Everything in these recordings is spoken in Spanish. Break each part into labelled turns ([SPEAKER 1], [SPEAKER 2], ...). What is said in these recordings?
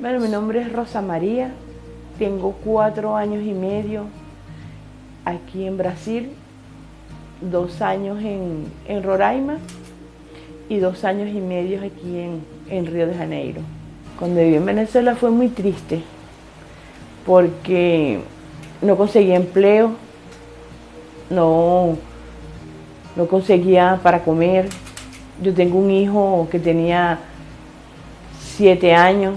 [SPEAKER 1] Bueno, mi nombre es Rosa María, tengo cuatro años y medio aquí en Brasil, dos años en, Roraima y dos años y medio aquí en, en Río de Janeiro. Cuando viví en Venezuela fue muy triste porque no conseguía empleo, no, no conseguía para comer. Yo tengo un hijo que tenía siete años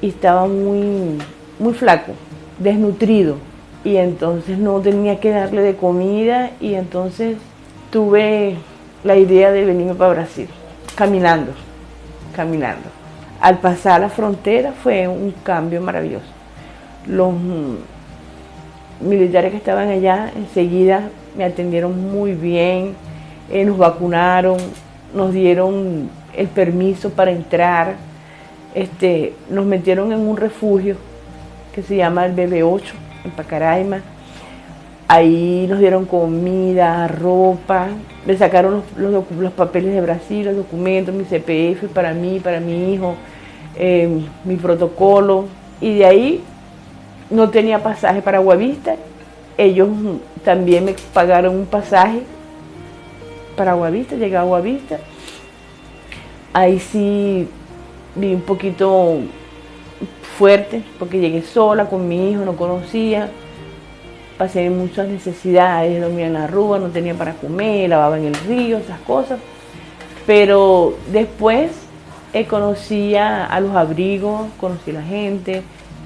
[SPEAKER 1] y estaba muy, muy flaco, desnutrido. Y entonces no tenía que darle de comida y entonces tuve la idea de venirme para Brasil, caminando, caminando. Al pasar la frontera fue un cambio maravilloso. Los militares que estaban allá enseguida me atendieron muy bien, eh, nos vacunaron, nos dieron el permiso para entrar este, nos metieron en un refugio que se llama el BB8, en Pacaraima. Ahí nos dieron comida, ropa, me sacaron los, papeles de Brasil, los documentos, mi CPF para mí, para mi hijo, em, mi protocolo. Y de ahí no tenía pasaje para Guavista. Ellos también me pagaron un pasaje para Guavista, llegué a Guavista. Ahí sí vi un poquito fuerte porque llegué sola con mi hijo, no conocía, pasé muchas necesidades, dormía en la rúa, no tenía para comer, lavaba en el río, esas cosas. Pero después eh, conocí a, los abrigos, conocí a la gente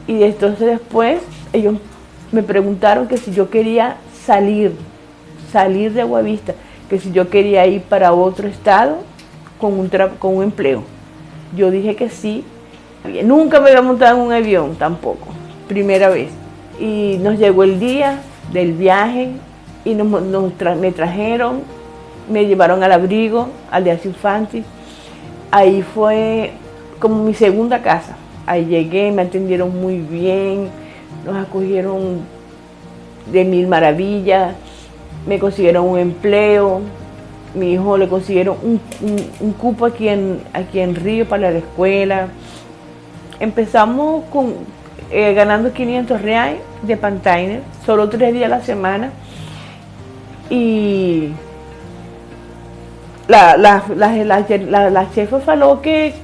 [SPEAKER 1] y entonces después ellos me preguntaron que si yo quería salir, salir de Aguavista, que si yo quería ir para otro estado con un, con un empleo. Yo dije que sí. Nunca me había montado en un avión tampoco, primera vez. Y nos llegó el día del viaje y nos, me trajeron, me llevaron al abrigo, al de Infantis. Ahí fue como mi segunda casa. Ahí llegué, me atendieron muy bien, nos acogieron de mil maravillas, me consiguieron un empleo, mi hijo le consiguieron un, cupo aquí en, aquí en Río para la escuela. Empezamos con, eh, ganando 500 reales de Pantainer, solo tres días a la semana. Y la, la, la, la jefa faló que,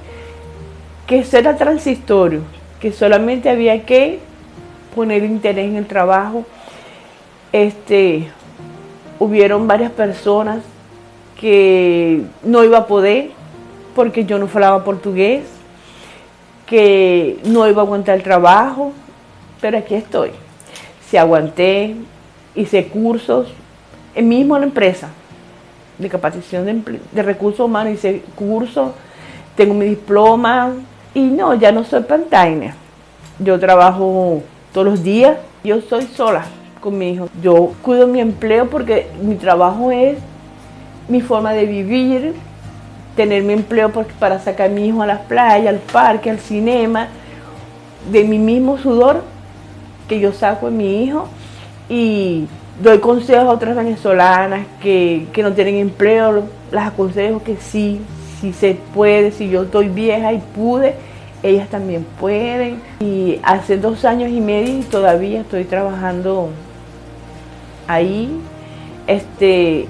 [SPEAKER 1] que eso era transitorio, que solamente había que poner interés en el trabajo. Este, hubieron varias personas que no iba a poder porque yo no hablaba portugués, que no iba a aguantar el trabajo, pero aquí estoy. Si aguanté, hice cursos, mismo en la empresa de capacitación de, recursos humanos, hice cursos, tengo mi diploma y no, ya no soy pantainer. Yo trabajo todos los días, yo soy sola con mi hijo. Yo cuido mi empleo porque mi trabajo es mi forma de vivir, tener mi empleo para sacar a mi hijo a las playas, al parque, al cinema, de mi mismo sudor que yo saco a mi hijo y doy consejos a otras venezolanas que, no tienen empleo, las aconsejo que sí, si se puede, si yo estoy vieja y pude, ellas también pueden. Y hace dos años y medio y todavía estoy trabajando ahí. Este,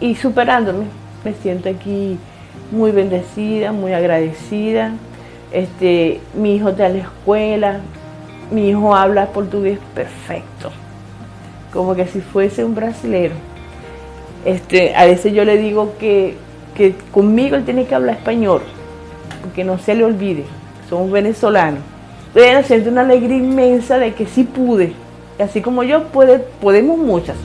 [SPEAKER 1] y superándome. Me siento aquí muy bendecida, muy agradecida. Este, mi hijo está en la escuela, mi hijo habla portugués perfecto, como que si fuese un brasilero. Este, a veces yo le digo que, que conmigo él tiene que hablar español, porque no se le olvide, somos venezolanos. Pero siento una alegría inmensa de que sí pude, así como yo puede, podemos muchas.